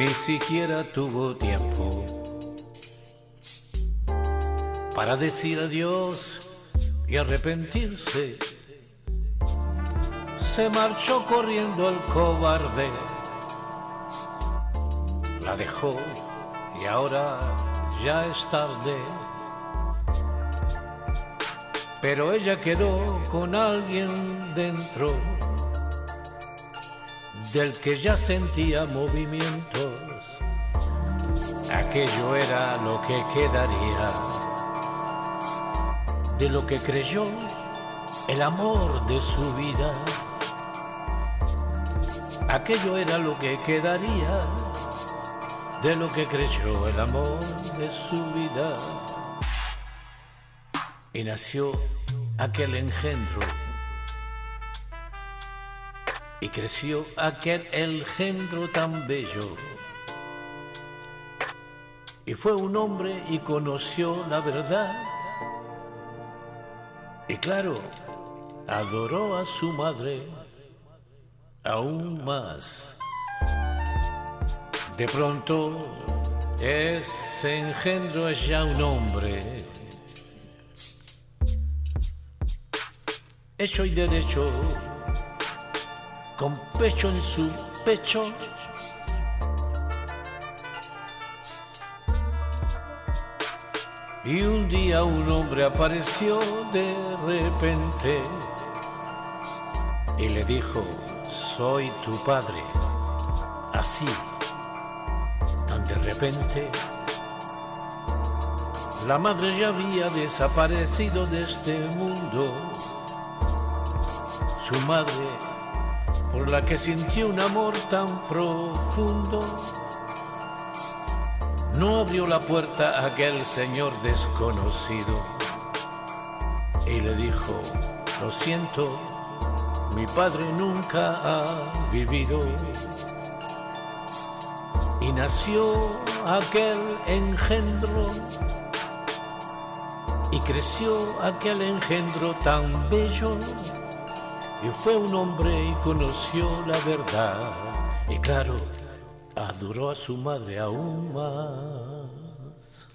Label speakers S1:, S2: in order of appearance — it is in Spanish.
S1: ni siquiera tuvo tiempo para decir adiós y arrepentirse. Se marchó corriendo el cobarde, la dejó y ahora ya es tarde. Pero ella quedó con alguien dentro del que ya sentía movimientos. Aquello era lo que quedaría de lo que creyó el amor de su vida. Aquello era lo que quedaría de lo que creyó el amor de su vida. Y nació aquel engendro y creció aquel engendro tan bello. Y fue un hombre y conoció la verdad. Y claro, adoró a su madre aún más. De pronto, ese engendro es ya un hombre. Hecho y derecho con pecho en su pecho. Y un día un hombre apareció de repente y le dijo, soy tu padre. Así, tan de repente, la madre ya había desaparecido de este mundo. Su madre por la que sintió un amor tan profundo. No abrió la puerta aquel señor desconocido y le dijo, lo siento, mi padre nunca ha vivido. Y nació aquel engendro y creció aquel engendro tan bello y fue un hombre y conoció la verdad. Y claro, adoró a su madre aún más.